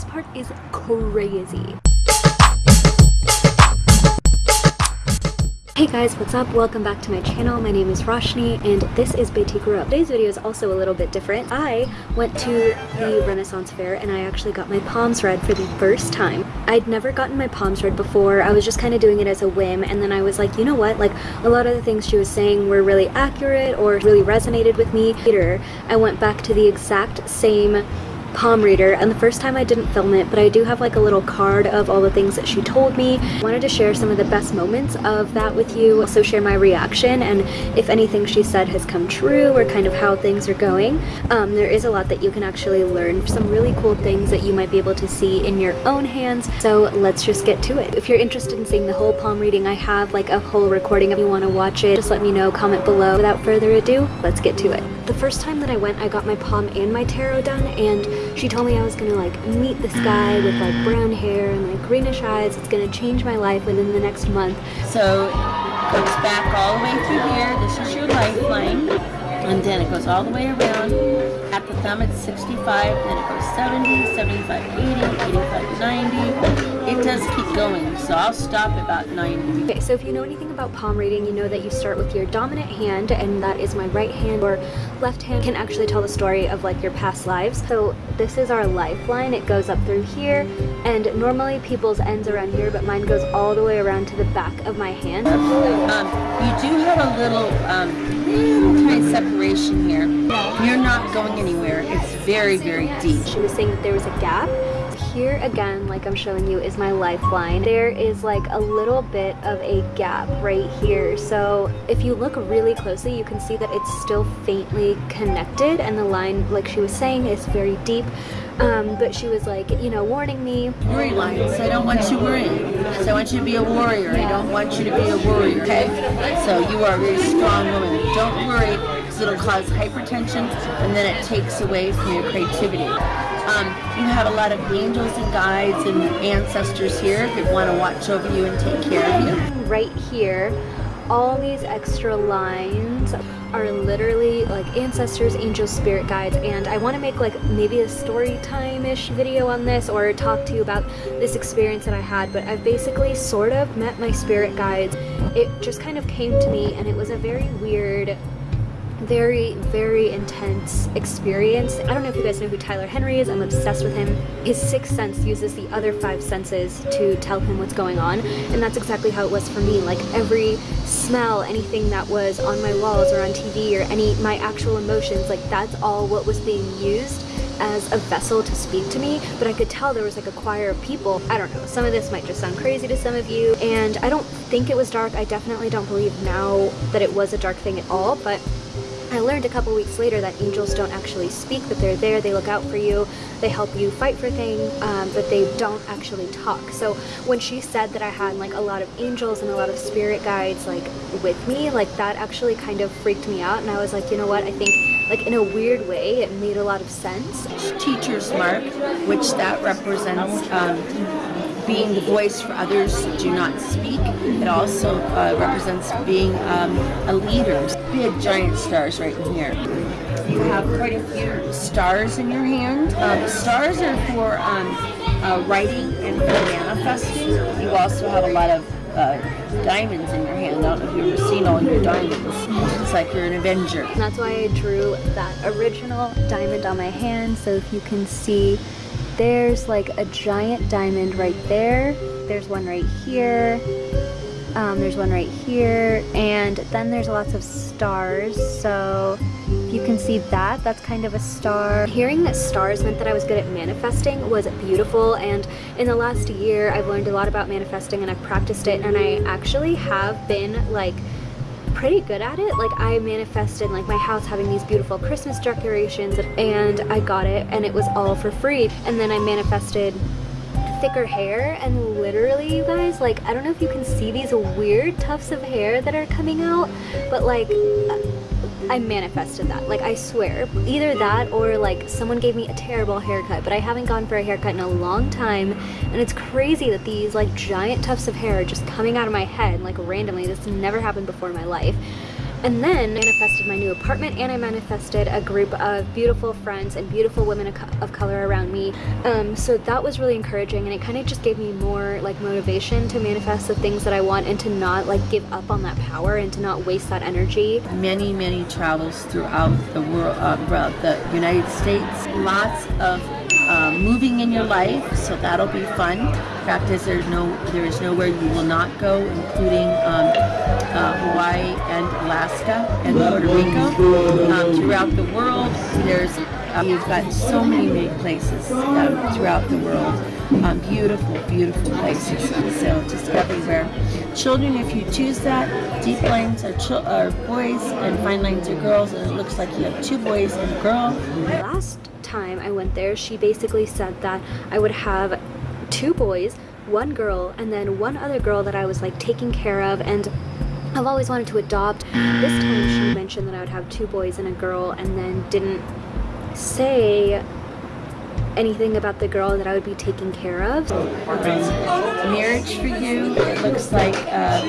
this part is crazy. Hey guys, what's up? Welcome back to my channel. My name is Roshni and this is Batik Today's video is also a little bit different. I went to the Renaissance Fair and I actually got my palms read for the first time. I'd never gotten my palms read before. I was just kind of doing it as a whim and then I was like, you know what? Like a lot of the things she was saying were really accurate or really resonated with me. Later, I went back to the exact same palm reader and the first time I didn't film it but I do have like a little card of all the things that she told me. I wanted to share some of the best moments of that with you also share my reaction and if anything she said has come true or kind of how things are going. Um, there is a lot that you can actually learn some really cool things that you might be able to see in your own hands so let's just get to it. If you're interested in seeing the whole palm reading I have like a whole recording if you want to watch it just let me know comment below. Without further ado let's get to it. The first time that I went I got my palm and my tarot done and she told me I was gonna like meet this guy with like brown hair and like greenish eyes. It's gonna change my life within the next month. So it goes back all the way through here. This is your lifeline. And then it goes all the way around. At the thumb it's 65, then it goes 70, 75, 80, 85, 90 it does keep going, so I'll stop about 90. Okay, so if you know anything about palm reading, you know that you start with your dominant hand, and that is my right hand, or left hand can actually tell the story of like your past lives. So this is our lifeline. It goes up through here, and normally people's ends around here, but mine goes all the way around to the back of my hand. Um, you do have a little um, tiny separation here. You're not going anywhere. It's very, very deep. She was saying that there was a gap here again, like I'm showing you, is my lifeline. There is like a little bit of a gap right here. So if you look really closely, you can see that it's still faintly connected and the line, like she was saying, is very deep. Um, but she was like, you know, warning me. Worry lines. I don't want you worrying. I want you to be a warrior. I don't want you to be a warrior, okay? So you are a very strong woman. Don't worry it'll cause hypertension and then it takes away from your creativity. Um, you have a lot of angels and guides and ancestors here that want to watch over you and take care of you. Right here, all these extra lines are literally like ancestors, angels, spirit guides, and I want to make like maybe a story time-ish video on this or talk to you about this experience that I had, but I've basically sort of met my spirit guides. It just kind of came to me and it was a very weird very, very intense experience. I don't know if you guys know who Tyler Henry is. I'm obsessed with him. His sixth sense uses the other five senses to tell him what's going on. And that's exactly how it was for me. Like every smell, anything that was on my walls or on TV or any my actual emotions, like that's all what was being used as a vessel to speak to me, but I could tell there was like a choir of people. I don't know, some of this might just sound crazy to some of you, and I don't think it was dark. I definitely don't believe now that it was a dark thing at all, but I learned a couple weeks later that angels don't actually speak, but they're there, they look out for you, they help you fight for things, um, but they don't actually talk. So when she said that I had like a lot of angels and a lot of spirit guides like with me, like that actually kind of freaked me out and I was like, you know what, I think like in a weird way it made a lot of sense. Teacher's mark, which that represents um, being the voice for others that do not speak. It also uh, represents being um, a leader. Big giant stars right in here. You have quite a few stars in your hand. Um, stars are for um, uh, writing and for manifesting. You also have a lot of uh, diamonds in your hand. I don't know if you've ever seen all your diamonds. It's like you're an avenger. And that's why I drew that original diamond on my hand. So if you can see there's like a giant diamond right there. There's one right here. Um, there's one right here. And then there's lots of stars. So if you can see that, that's kind of a star. Hearing that stars meant that I was good at manifesting was beautiful and in the last year I've learned a lot about manifesting and I've practiced it and I actually have been like pretty good at it. Like I manifested like my house having these beautiful Christmas decorations and I got it and it was all for free. And then I manifested thicker hair and literally you guys like I don't know if you can see these weird tufts of hair that are coming out but like I manifested that. Like, I swear. Either that or, like, someone gave me a terrible haircut, but I haven't gone for a haircut in a long time, and it's crazy that these, like, giant tufts of hair are just coming out of my head, like, randomly. This never happened before in my life. And then manifested my new apartment and I manifested a group of beautiful friends and beautiful women of, color around me. Um, so that was really encouraging and it kind of just gave me more like motivation to manifest the things that I want and to not like give up on that power and to not waste that energy. Many, many travels throughout the world, uh, throughout the United States. Lots of uh, moving in your life, so that'll be fun. Fact is, there's no, there is nowhere you will not go, including um, uh, Hawaii and Alaska and Puerto Rico. Um, throughout the world, there's uh, you've got so many, many places um, throughout the world. Um, beautiful, beautiful places. So just everywhere. Children, if you choose that, deep lines are, are boys and fine lines are girls, and it looks like you have two boys and a girl. Last time I went there, she basically said that I would have two boys, one girl, and then one other girl that I was like taking care of and I've always wanted to adopt. This time she mentioned that I would have two boys and a girl and then didn't say anything about the girl that I would be taking care of. Marriage for you, looks like uh,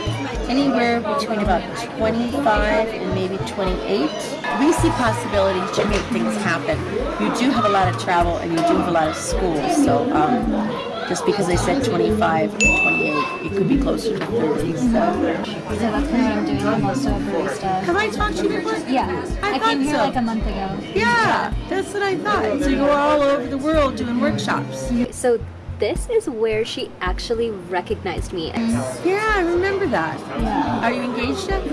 anywhere between about 25 and maybe 28. We see possibilities to make things happen. You do have a lot of travel and you do have a lot of school, so um, just because I said 25 and 28, it could be closer to 30. So, so that's kind of what I'm doing. I'm also a barista. Have I talked to you before? Yeah, I I, came here so. like a month ago. Yeah, that's what I thought. So you go all over the world doing workshops. So this is where she actually recognized me. Yeah, I remember that. Yeah. Are you engaged yet?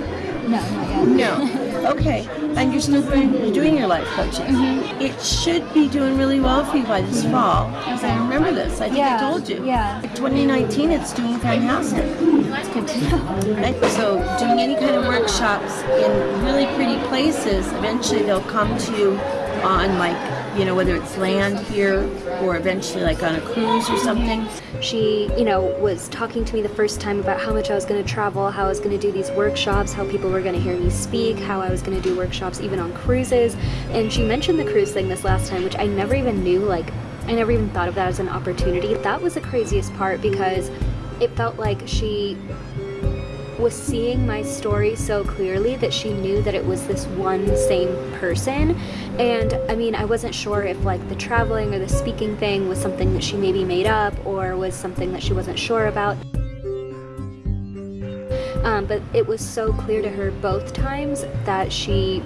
No, not yet. No. Okay. And you're still doing, your life coaching. Mm-hmm. It should be doing really well for you by this fall. Because I remember this. I think I told you. yeah. 2019, it's doing fantastic. That's good to know. Right? So doing any kind of workshops in really pretty places, eventually they'll come to you on like, you know, whether it's land here or eventually like on a cruise or something. She, you know, was talking to me the first time about how much I was going to travel, how I was going to do these workshops, how people were going to hear me speak, how I was going to do workshops even on cruises. And she mentioned the cruise thing this last time, which I never even knew, like, I never even thought of that as an opportunity. That was the craziest part because it felt like she was seeing my story so clearly that she knew that it was this one same person. And I mean I wasn't sure if like the traveling or the speaking thing was something that she maybe made up or was something that she wasn't sure about. Um, but it was so clear to her both times that she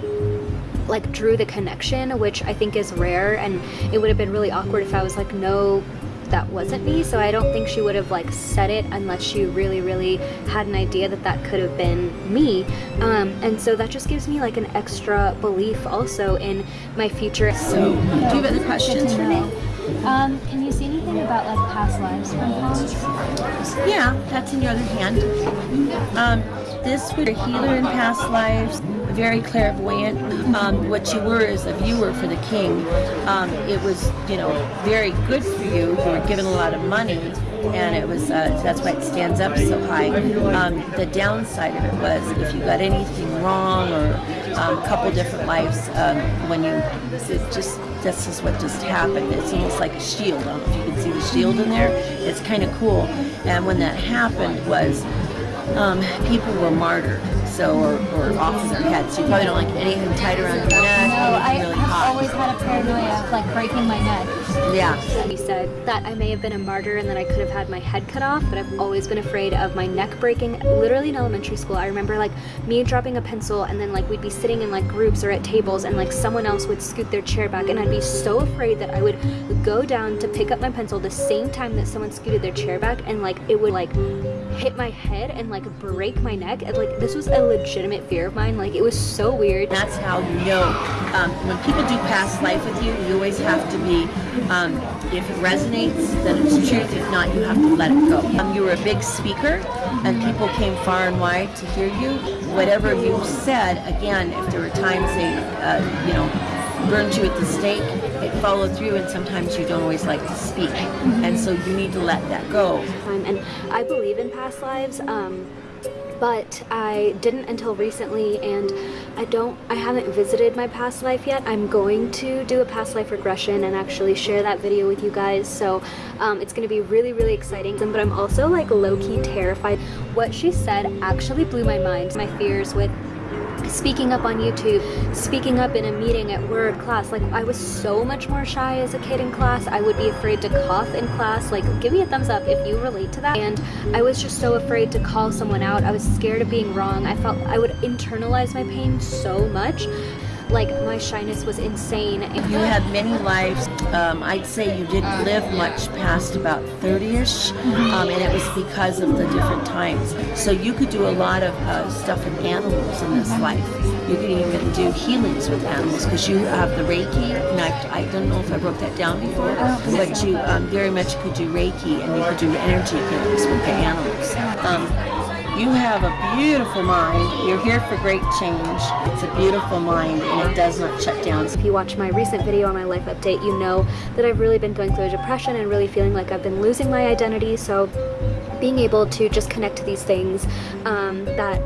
like drew the connection which I think is rare. And it would have been really awkward if I was like no that wasn't me so I don't think she would have like said it unless she really really had an idea that that could have been me um, and so that just gives me like an extra belief also in my future So, do you have other questions for me? Um, can you see anything about like past lives from palms? Yeah, that's in your other hand. Um, this was a healer in past lives, very clairvoyant. Um, what you were is a viewer for the king. Um, it was, you know, very good for you. You were given a lot of money, and it was uh, that's why it stands up so high. Um, the downside of it was if you got anything wrong or um, a couple different lives, um, when you it just this is what just happened. It's almost like a shield. I don't know if you can see the shield in there. It's kind of cool. And when that happened was um, people were martyred, so or, or off their heads. You probably don't like anything tied around your neck, No, I really have hot. always had a paranoia of like breaking my neck. yeah. He said that I may have been a martyr and that I could have had my head cut off, but I've always been afraid of my neck breaking. Literally in elementary school, I remember like me dropping a pencil and then like we'd be sitting in like groups or at tables and like someone else would scoot their chair back and I'd be so afraid that I would go down to pick up my pencil the same time that someone scooted their chair back and like it would like hit my head and like break my neck. And, like this was a legitimate fear of mine. Like it was so weird. That's how you know. Um, when people do past life with you, you always have to be, um, if it resonates, then it's truth. If not, you have to let it go. Um, you were a big speaker, and people came far and wide to hear you. Whatever you said, again, if there were times they, uh, you know, burned you at the stake, it followed through, and sometimes you don't always like to speak. And so you need to let that go. and I believe in past lives um, but I didn't until recently and I don't I haven't visited my past life yet. I'm going to do a past life regression and actually share that video with you guys. So um, it's gonna be really really exciting. But I'm also like low-key terrified. What she said actually blew my mind. My fears with speaking up on YouTube, speaking up in a meeting at work, class. Like I was so much more shy as a kid in class. I would be afraid to cough in class. Like give me a thumbs up if you relate to that. And I was just so afraid to call someone out. I was scared of being wrong. I felt I would internalize my pain so much. Like my shyness was insane. You had many lives. Um, I'd say you didn't live much past about 30ish, um, and it was because of the different times. So you could do a lot of uh, stuff with animals in this life. You could even do healings with animals because you have the Reiki. And I, I don't know if I wrote that down before, but you um, very much could do Reiki and you could do energy healings with the animals. You have a beautiful mind. You're here for great change. It's a beautiful mind and it does not shut down. If you watch my recent video on my life update, you know that I've really been going through a depression and really feeling like I've been losing my identity. So being able to just connect to these things um, that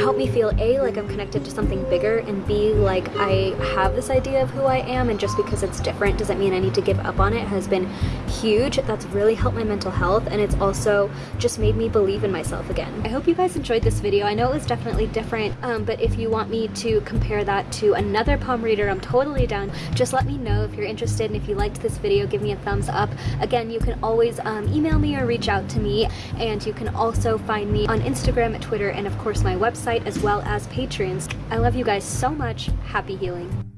help me feel A, like I'm connected to something bigger, and B, like I have this idea of who I am, and just because it's different doesn't mean I need to give up on it, has been huge. That's really helped my mental health, and it's also just made me believe in myself again. I hope you guys enjoyed this video. I know it was definitely different, um, but if you want me to compare that to another palm reader, I'm totally down. Just let me know if you're interested, and if you liked this video, give me a thumbs up. Again, you can always um, email me or reach out to me and you can also find me on Instagram, Twitter, and of course my website as well as Patreons. I love you guys so much. Happy healing.